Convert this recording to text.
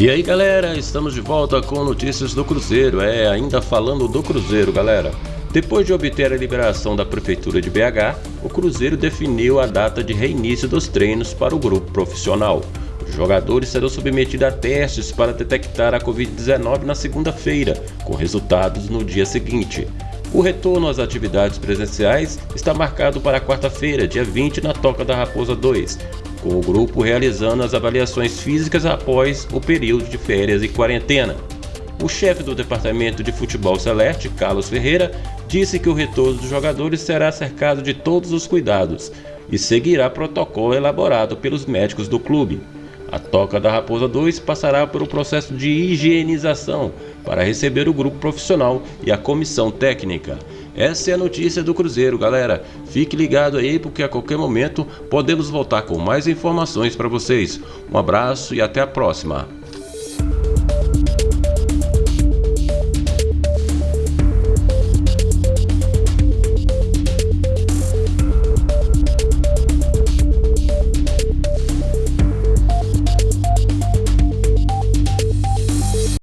E aí galera, estamos de volta com notícias do Cruzeiro, é, ainda falando do Cruzeiro galera. Depois de obter a liberação da Prefeitura de BH, o Cruzeiro definiu a data de reinício dos treinos para o grupo profissional. Os jogadores serão submetidos a testes para detectar a Covid-19 na segunda-feira, com resultados no dia seguinte. O retorno às atividades presenciais está marcado para quarta-feira, dia 20, na Toca da Raposa 2, com o grupo realizando as avaliações físicas após o período de férias e quarentena. O chefe do Departamento de Futebol Celeste, Carlos Ferreira, disse que o retorno dos jogadores será cercado de todos os cuidados e seguirá protocolo elaborado pelos médicos do clube. A Toca da Raposa 2 passará por um processo de higienização para receber o grupo profissional e a comissão técnica. Essa é a notícia do Cruzeiro, galera. Fique ligado aí porque a qualquer momento podemos voltar com mais informações para vocês. Um abraço e até a próxima.